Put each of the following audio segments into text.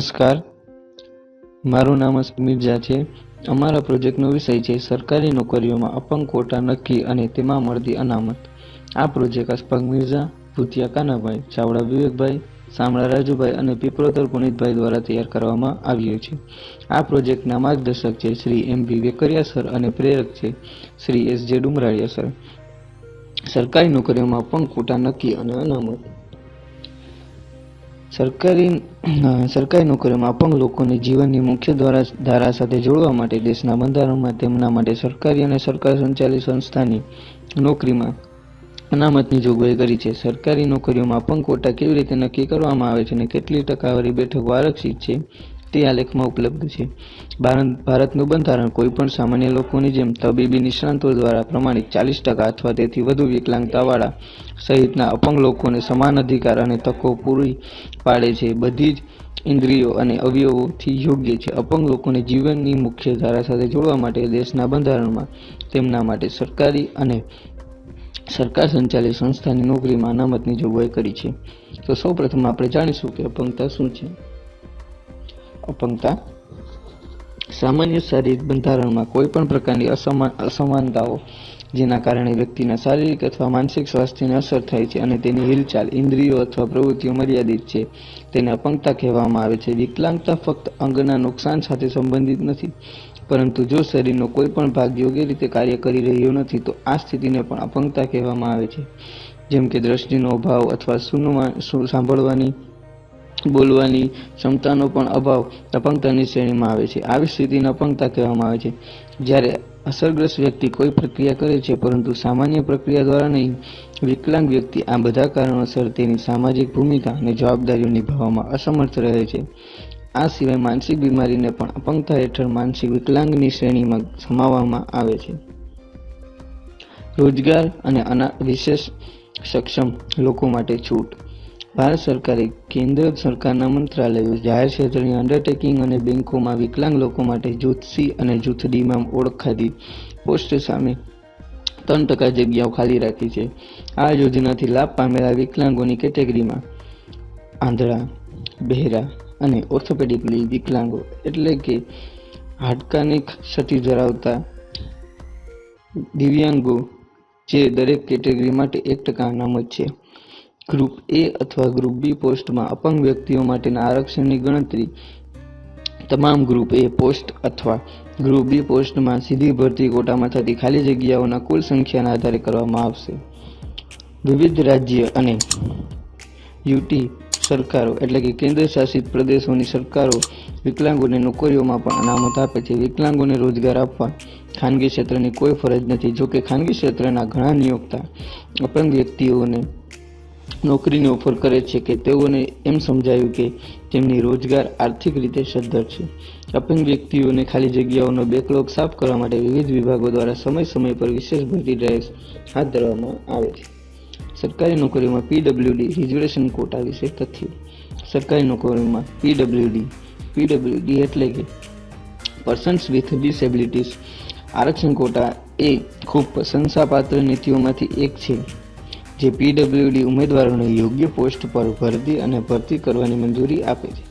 નમસ્કાર. મારું નામ અસ્મિત મિર્ઝા છે. અમારા પ્રોજેક્ટનો વિષય છે સરકારી નોકરીઓમાં અપંગ કોટા નક્કી અને તેમાં મળતી અનામત. આ પ્રોજેક્ટ અસ્પંગ મિર્ઝા, ભૂતિયા કાનાભાઈ, ચાવડા વિવેકભાઈ સામળા રાજુભાઈ અને પીપળોતર પુનિતભાઈ દ્વારા તૈયાર કરવામાં આવ્યો છે. આ પ્રોજેક્ટના માર્ગદર્શક છે Shri M B Vekaria sir અને પ્રેરક છે શ્રી એસ જે ડુમરાળિયા સર. સરકારી નોકરીઓમાં અપંગ કોટા નક્કી અને અનામત. સરકારી સરકારી નોકરીઓમાં અપંગ લોકોને જીવનની મુખ્ય દ્વારા, ધારા સાથે જોડવા માટે દેશના બંધારણમાં તેમના માટે સરકારી અને સરકાર સંચાલિત સંસ્થાની નોકરીમાં અનામતની જોગવાઈ કરી છે. સરકારી નોકરીઓમાં અપંગ કોટા કેવી રીતે નક્કી કરવામાં આવે છે અને કેટલી ટકાવારી બેઠકો આરક્ષિત છે? તે આ લેખમાં ઉપલબ્ધ છે. ભારત ભારતનું બંધારણ કોઈ પણ સામાન્ય લોકોની જેમ તબીબી નિષ્ણાંતો દ્વારા પ્રમાણિત ચાલીસ ટકા અથવા તેથી વધુ વિકલાંગતાવાળા સહિતના અપંગ લોકોને સમાન અધિકાર અને તકો પૂરી પાડે છે. બધી જ ઇન્દ્રિયો અને અવયવોથી યોગ્ય છે. અપંગ લોકોને જીવનની મુખ્ય ધારા સાથે જોડવા માટે દેશના બંધારણમાં તેમના માટે સરકારી અને સરકાર સંચાલિત સંસ્થાની નોકરીમાં અનામતની જોગવાઈ કરી છે. તો સૌપ્રથમ આપણે જાણીશું કે અપંગતા શું છે. અપંગતા, સામાન્ય શારીરિક બંધારણમાં કોઈ પણ પ્રકારની અસમાન અસમાનતાઓ જેના કારણે વ્યક્તિના શારીરિક અથવા માનસિક સ્વાસ્થ્યને અસર થાય છે અને તેની હિલચાલ ઇન્દ્રિયો અથવા પ્રવૃત્તિઓ મર્યાદિત છે, તેને અપંગતા કહેવામાં આવે છે. વિકલાંગતા ફક્ત અંગના નુકસાન સાથે સંબંધિત નથી, પરંતુ જો શરીરનો કોઈ પણ ભાગ યોગ્ય રીતે કાર્ય કરી રહ્યો નથી, તો આ સ્થિતિને પણ અપંગતા કહેવામાં આવે છે. જેમ કે દ્રષ્ટિનો અભાવ અથવા સુનવા સાંભળવાની બોલવાની ક્ષમતાનો પણ અભાવ અપંગતાની શ્રેણીમાં આવે છે. આવી સ્થિતિને અપંગતા કહેવામાં આવે છે. જ્યારે અસરગ્રસ્ત વ્યક્તિ કોઈ પ્રક્રિયા કરે છે, પરંતુ સામાન્ય પ્રક્રિયા દ્વારા નહીં, વિકલાંગ વ્યક્તિ આ બધા કારણોસર તેની સામાજિક ભૂમિકા અને જવાબદારીઓ નિભાવવામાં અસમર્થ રહે છે. આ સિવાય માનસિક બીમારીને પણ અપંગતા હેઠળ માનસિક વિકલાંગની શ્રેણીમાં સમાવવામાં આવે છે. રોજગાર અને અના વિશેષ સક્ષમ લોકો માટે છૂટ. ભારત સરકારે કેન્દ્ર સરકારના મંત્રાલયો, જાહેર ક્ષેત્રની અંડરટેકિંગ અને બેંકોમાં વિકલાંગ લોકો માટે જૂથ સી અને જૂથ ડીમાં ઓળખાતી પોસ્ટ સામે ત્રણ ટકા જગ્યાઓ ખાલી રાખી છે. આ યોજનાથી લાભ પામેલા વિકલાંગોની કેટેગરીમાં આંધળા, બહેરા અને ઓર્થોપેડિકલી વિકલાંગો એટલે કે હાડકાની ક્ષતિ ધરાવતા દિવ્યાંગો, જે દરેક કેટેગરી માટે એક ટકા અનામત છે. ગ્રુપ એ અથવા ગ્રુપ બી પોસ્ટમાં અપંગ વ્યક્તિઓ માટેના આરક્ષણની ગણતરી. તમામ ગ્રુપ એ પોસ્ટ અથવા ગ્રુપ બી પોસ્ટમાં સીધી ભરતી કોટામાં થતી ખાલી જગ્યાઓના કુલ સંખ્યાના આધારે કરવામાં આવશે. વિવિધ રાજ્ય અને યુટી સરકારો એટલે કે કેન્દ્ર શાસિત પ્રદેશોની સરકારો વિકલાંગોને નોકરીઓમાં પણ અનામત આપે છે. વિકલાંગોને રોજગાર આપવા ખાનગી ક્ષેત્રની કોઈ ફરજ નથી. જોકે ખાનગી ક્ષેત્રના ઘણા નિયોક્તા અપંગ વ્યક્તિઓને નોકરીની ઓફર કરે છે કે તેઓને એમ સમજાયું કે તેમની રોજગાર આર્થિક રીતે સદ્ધર છે. અપંગ વ્યક્તિઓને ખાલી જગ્યાઓનો બેકલોગ સાફ કરવા માટે વિવિધ વિભાગો દ્વારા સમય સમય પર વિશેષ ભરતી ડ્રાઈવ્સ હાથ ધરવામાં આવે છે. સરકારી નોકરીઓમાં પીડબ્લ્યુડી રિઝર્વેશન કોટા વિશે તથ્યો. સરકારી નોકરીઓમાં પીડબ્લ્યુડી પીડબ્લ્યુડી એટલે કે પર્સન્સ વિથ ડિસેબિલિટીઝ આરક્ષણ કોટા એ ખૂબ પ્રશંસાપાત્ર નીતિઓમાંથી એક છે. જે પીડબ્લ્યુડી ઉમેદવારોને યોગ્ય પોસ્ટ પર ભરતી અને ભરતી કરવાની મંજૂરી આપે છે.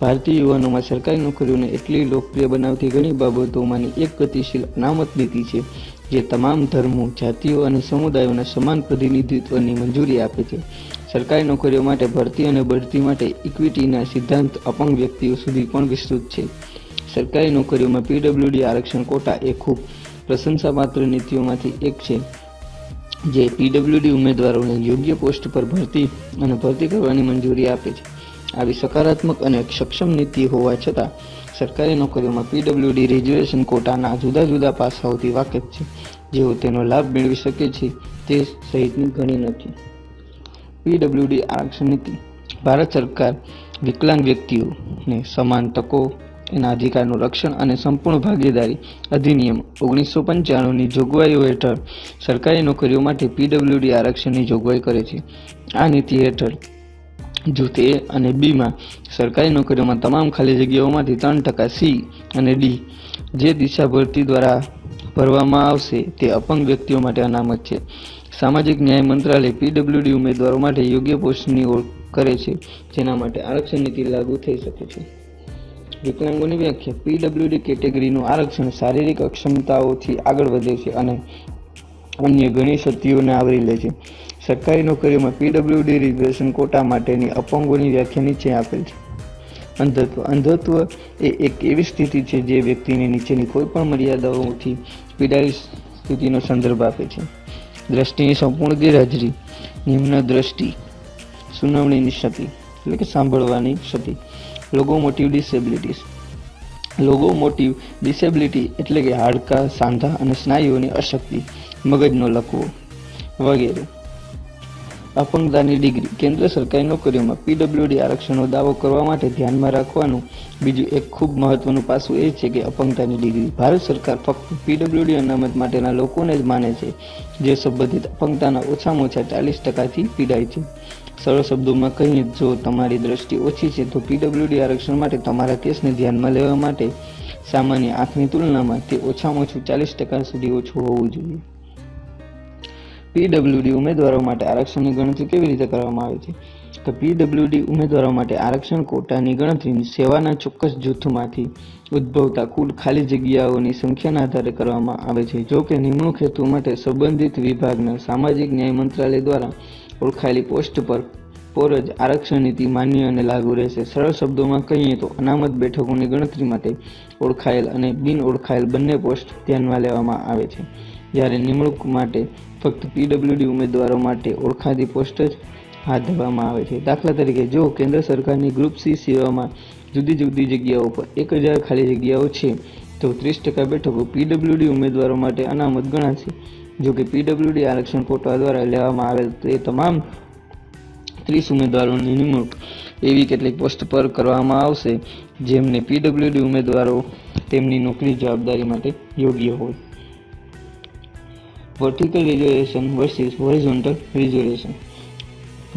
ભારતીય યુવાનોમાં સરકારી નોકરીઓને એટલી લોકપ્રિય બનાવતી ઘણી બાબતોમાંની એક ગતિશીલ અનામત નીતિ છે, જે તમામ ધર્મો, જાતિઓ અને સમુદાયોના સમાન પ્રતિનિધિત્વની મંજૂરી આપે છે. સરકારી નોકરીઓ માટે ભરતી અને બઢતી માટે ઇક્વિટીના સિદ્ધાંત અપંગ વ્યક્તિઓ સુધી પણ વિસ્તૃત છે. સરકારી નોકરીઓમાં પીડબ્લ્યુડી આરક્ષણ કોટા એ ખૂબ પ્રશંસાપાત્ર નીતિઓમાંથી એક છે. જે પીડબ્લ્યુડી ઉમેદવારોને યોગ્ય પોસ્ટ પર ભરતી અને ભરતી કરવાની મંજૂરી આપે છે. આવી સકારાત્મક અને સક્ષમ નીતિ હોવા છતાં, સરકારી નોકરીઓમાં પીડબ્લ્યુડી રિઝર્વેશન કોટાના જુદા જુદા પાસાઓથી વાકેફ છે. જેઓ તેનો લાભ મેળવી શકે છે તે સહિતની ઘણી નથી. પીડબ્લ્યુડી આરક્ષણ નીતિ. ભારત સરકાર વિકલાંગ વ્યક્તિઓને સમાન તકો એના અધિકારનું રક્ષણ અને સંપૂર્ણ ભાગીદારી અધિનિયમ ઓગણીસો પંચાણુંની જોગવાઈઓ હેઠળ સરકારી નોકરીઓ માટે પીડબ્લ્યુડી આરક્ષણની જોગવાઈ કરે છે. આ નીતિ હેઠળ જૂથ એ અને બીમાં સરકારી નોકરીઓમાં તમામ ખાલી જગ્યાઓમાંથી ત્રણ ટકા સી અને ડી જે દિશા ભરતી દ્વારા ભરવામાં આવશે તે અપંગ વ્યક્તિઓ માટે અનામત છે. સામાજિક ન્યાય મંત્રાલય પીડબ્લ્યુડી ઉમેદવારો માટે યોગ્ય પોસ્ટની ઓળખ કરે છે, જેના માટે આરક્ષણ નીતિ લાગુ થઈ શકે છે. વિકલાંગોની વ્યાખ્યા. પીડબ્લ્યુડી કેટેગરીનું આરક્ષણ, શારીરિક અક્ષમતાઓથી આગળ વધે છે અને અન્ય ઘણી ક્ષતિઓને આવરી લે છે. સરકારી નોકરીઓમાં પીડબ્લ્યુડી રિઝર્વેશન કોટા માટેની અપંગોની વ્યાખ્યા નીચે આપેલ છે. અંધત્વ અંધત્વ એ એક એવી સ્થિતિ છે જે વ્યક્તિને નીચેની કોઈ પણ મર્યાદાઓથી પીડાયેલી સ્થિતિનો સંદર્ભ આપે છે. દ્રષ્ટિની સંપૂર્ણ ગેરહાજરી, નિમ્ન દ્રષ્ટિ, સુનાવણીની ક્ષતિ, એટલે કે સાંભળવાની ક્ષતિ. લોગોમોટિવ ડિસેબિલિટીઝ. લોગોમોટિવ ડિસેબિલિટી એટલે કે હાડકાં, સાંધા અને સ્નાયુઓની અશક્તિ, મગજનો લકવો વગેરે. અપંગતાની ડિગ્રી. કેન્દ્ર સરકારી નોકરીઓમાં પીડબ્લ્યુડી આરક્ષણનો દાવો કરવા માટે ધ્યાનમાં રાખવાનું બીજું એક ખૂબ મહત્વનું પાસું એ છે કે અપંગતાની ડિગ્રી. ભારત સરકાર ફક્ત પીડબ્લ્યુડી અનામત માટેના લોકોને જ માને છે, જે સંબંધિત અપંગતાના ઓછામાં ઓછા ચાલીસ ટકાથી પીડાય છે. સરળ શબ્દોમાં કહીએ, જો તમારી દ્રષ્ટિ ઓછી છે, તો પીડબ્લ્યુડી આરક્ષણ માટે તમારા કેસને ધ્યાનમાં લેવા માટે સામાન્ય આંખની તુલનામાં તે ઓછામાં ઓછું ચાલીસ ટકા સુધી ઓછું હોવું જોઈએ. પીડબ્લ્યુડી ઉમેદવારો માટે આરક્ષણની ગણતરી કેવી રીતે કરવામાં આવે છે? તો પીડબ્લ્યુડી ઉમેદવારો માટે આરક્ષણ કોટાની ગણતરી સેવાના ચોક્કસ જૂથમાંથી ઉદ્ભવતા કુલ ખાલી જગ્યાઓની સંખ્યાના આધારે કરવામાં આવે છે. જો કે નિમણૂક હેતુ માટે સંબંધિત વિભાગના સામાજિક ન્યાય મંત્રાલય દ્વારા ઓળખાયેલી પોસ્ટ પર પર જ આરક્ષણ નીતિ માન્ય અને લાગુ રહેશે. સરળ શબ્દોમાં કહીએ તો અનામત બેઠકોની ગણતરી માટે ઓળખાયેલ અને બિન ઓળખાયેલ બંને પોસ્ટ ધ્યાનમાં લેવામાં આવે છે. જ્યારે નિમણૂક માટે ફક્ત પીડબ્લ્યુડી ઉમેદવારો માટે ઓળખાતી પોસ્ટ જ હાથ ધરવામાં આવે છે. દાખલા તરીકે, જો કેન્દ્ર સરકારની ગ્રુપ સી સેવામાં જુદી જુદી જગ્યાઓ પર એક હજાર ખાલી જગ્યાઓ છે, તો ત્રીસ ટકા બેઠકો પીડબ્લ્યુડી ઉમેદવારો માટે અનામત ગણાશે. જો કે પીડબ્લ્યુડી આરક્ષણ કોટા દ્વારા લેવામાં આવેલ તે તમામ ત્રીસ ઉમેદવારોની નિમણૂક એવી કેટલીક પોસ્ટ પર કરવામાં આવશે, જેમને પીડબ્લ્યુડી ઉમેદવારો તેમની નોકરી જવાબદારી માટે યોગ્ય હોય. Vertical reservation versus horizontal reservation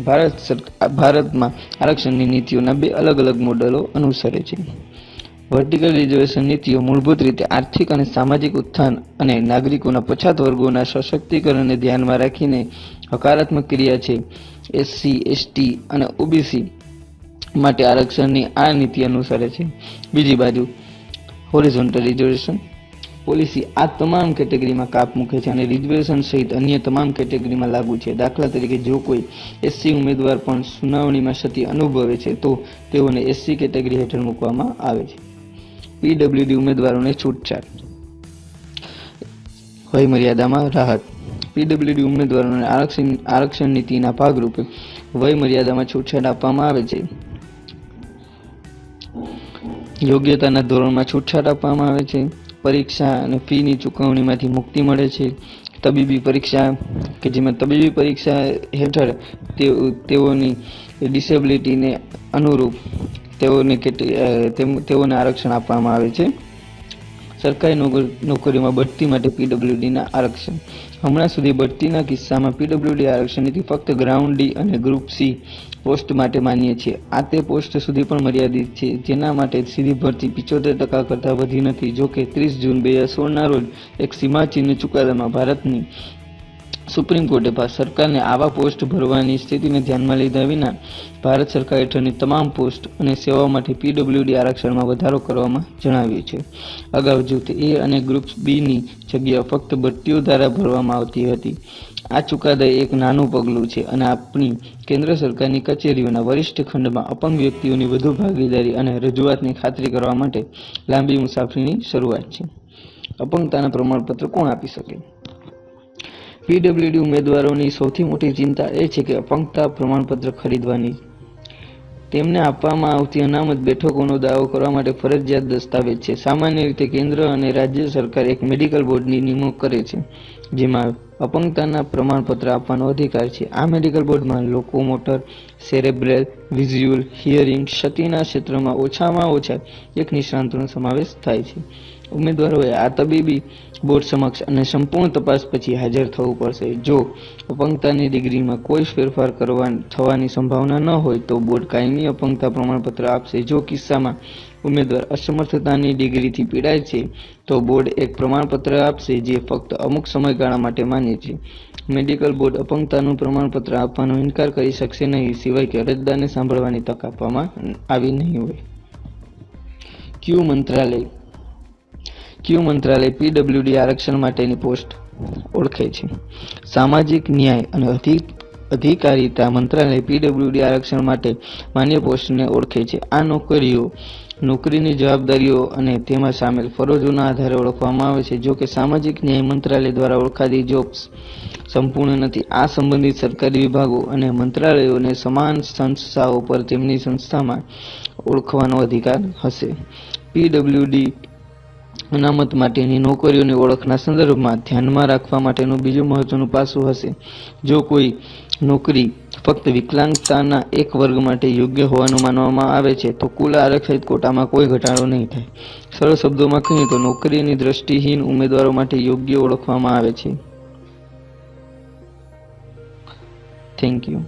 Bharat સરકાર ભારતમાં આરક્ષણની નીતિઓના બે અલગ અલગ મોડેલો અનુસરે છે. વર્ટિકલ રિઝર્વેશન નીતિઓ મૂળભૂત રીતે આર્થિક અને સામાજિક ઉત્થાન અને નાગરિકોના પછાત વર્ગોના સશક્તિકરણને ધ્યાનમાં રાખીને હકારાત્મક ક્રિયા છે. એસસી એસટી અને ઓબીસી માટે આરક્ષણની આ નીતિ અનુસરે છે. બીજી બાજુ હોરિઝોન્ટલ રિઝર્વેશન પોલિસી આ તમામ કેટેગરીમાં કાપ મૂકે છે અને રિઝર્વેશન સહિત અન્ય તમામ કેટેગરીમાં લાગુ છે. દાખલા તરીકે જો કોઈ એસસી ઉમેદવાર પણ સુનાવણીમાં ક્ષતિ અનુભવે છે તો તેઓને એસસી કેટેગરી હેઠળ મૂકવામાં આવે છે. પીડબ્લ્યુડી ઉમેદવારોને છૂટછાટ. વય મર્યાદામાં રાહત. પીડબ્લ્યુડી ઉમેદવારોને આરક્ષણ આરક્ષણ નીતિના ભાગરૂપે વય મર્યાદામાં છૂટછાટ આપવામાં આવે છે. યોગ્યતાના ધોરણમાં છૂટછાટ આપવામાં આવે છે. પરીક્ષા અને ફીની ચૂકવણીમાંથી મુક્તિ મળે છે. તબીબી પરીક્ષા કે જેમાં તબીબી પરીક્ષા હેઠળ તેઓ- તેઓની ડિસેબિલિટીને અનુરૂપ તેઓને કેટલી તેઓને આરક્ષણ આપવામાં આવે છે. સરકારી નોકર- નોકરીઓમાં બઢતી માટે પીડબ્લ્યુડીના આરક્ષણ. હમણાં સુધી બઢતીના કિસ્સામાં પીડબ્લ્યુડી આરક્ષણ નીતિ ફક્ત ગ્રાઉન્ડ ડી અને ગ્રુપ સી પોસ્ટ માટે માન્ય છે આ તે પોસ્ટ સુધી પણ મર્યાદિત છે, જેના માટે સીધી ભરતી પિચોતેર ટકા કરતાં વધી નથી. જોકે ત્રીસ જૂન બે હજાર સોળના રોજ એક સીમાચિહ્ન ચુકાદામાં ભારતની સુપ્રીમ કોર્ટે સરકારને આવા પોસ્ટ ભરવાની સ્થિતિને ધ્યાનમાં લીધા વિના ભારત સરકાર હેઠળની તમામ પોસ્ટ અને સેવાઓ માટે પીડબ્લ્યુડી આરક્ષણમાં વધારો કરવામાં જણાવ્યું છે. અગાઉ જૂથ એ અને ગ્રુપ બીની જગ્યા ફક્ત ભરતીઓ દ્વારા ભરવામાં આવતી હતી. આ ચુકાદા એક નાનું પગલું છે અને આપણી કેન્દ્ર સરકારની કચેરીઓના વરિષ્ઠ ખંડમાં અપંગ વ્યક્તિઓની વધુ ભાગીદારી અને રજૂઆતની ખાતરી કરવા માટે લાંબી મુસાફરીની શરૂઆત છે. અપંગતાના પ્રમાણપત્ર કોણ આપી શકે? પીડબ્લ્યુડી ઉમેદવારોની સૌથી મોટી ચિંતા એ છે કે અપંગતા પ્રમાણપત્ર ખરીદવાની. તેમને આપવામાં આવતી અનામત બેઠકોનો દાવો કરવા માટે ફરજિયાત દસ્તાવેજ છે. સામાન્ય રીતે કેન્દ્ર અને રાજ્ય સરકાર એક મેડિકલ બોર્ડની નિમણૂક કરે છે, જેમાં અપંગતાના પ્રમાણપત્ર આપવાનો અધિકાર છે. આ મેડિકલ બોર્ડમાં લોકોમોટર, સેરેબ્રેલ, વિઝ્યુઅલ, હિયરિંગ, ક્ષતિના ક્ષેત્રમાં ઓછામાં ઓછા એક નિષ્ણાંતોનો સમાવેશ થાય છે. ઉમેદવારોએ આ તબીબી બોર્ડ સમક્ષ અને સંપૂર્ણ તપાસ પછી હાજર થવું પડશે. જો અપંગતાની ડિગ્રીમાં કોઈ ફેરફાર કરવા થવાની સંભાવના ન હોય તો બોર્ડ કાયમી અપંગતા પ્રમાણપત્ર આપશે. જો કિસ્સામાં ઉમેદવાર અસમર્થતાની ડિગ્રીથી પીડાય છે, તો બોર્ડ એક પ્રમાણપત્ર આપશે જે ફક્ત અમુક સમયગાળા માટે માન્ય છે. મેડિકલ બોર્ડ અપંગતાનું પ્રમાણપત્ર આપવાનો ઇનકાર કરી શકશે નહીં, સિવાય કે અરજદારને સાંભળવાની તક આપવામાં આવી નહીં હોય. ક્યુ મંત્રાલય ક્યુ મંત્રાલય પીડબ્લ્યુડી આરક્ષણ માટેની પોસ્ટ ઓળખે છે. સામાજિક ન્યાય અને અધિક, અધિકારીતા મંત્રાલય પીડબ્લ્યુડી આરક્ષણ માટે માન્ય પોસ્ટને ઓળખે છે. આ નોકરીઓ, નોકરીની જવાબદારીઓ અને તેમાં સામેલ ફરજોના આધારે ઓળખવામાં આવે છે. જો કે સામાજિક ન્યાય મંત્રાલય દ્વારા ઓળખાતી જોબ્સ સંપૂર્ણ નથી. આ સંબંધિત સરકારી વિભાગો અને મંત્રાલયોને સમાન સંસ્થાઓ પર તેમની સંસ્થામાં ઓળખવાનો અધિકાર હશે. પીડબ્લ્યુડી અનામત માટેની નોકરીઓની ઓળખના સંદર્ભમાં ધ્યાનમાં રાખવા માટેનું બીજું મહત્વનું પાસું હશે. જો કોઈ નોકરી ફક્ત વિકલાંગતાના એક વર્ગ માટે યોગ્ય હોવાનું માનવામાં આવે છે, તો કુલ આરક્ષિત કોટામાં કોઈ ઘટાડો નહીં થાય. સરળ શબ્દોમાં કહીએ તો નોકરીની દ્રષ્ટિહીન ઉમેદવારો માટે યોગ્ય ઓળખવામાં આવે છે. Thank you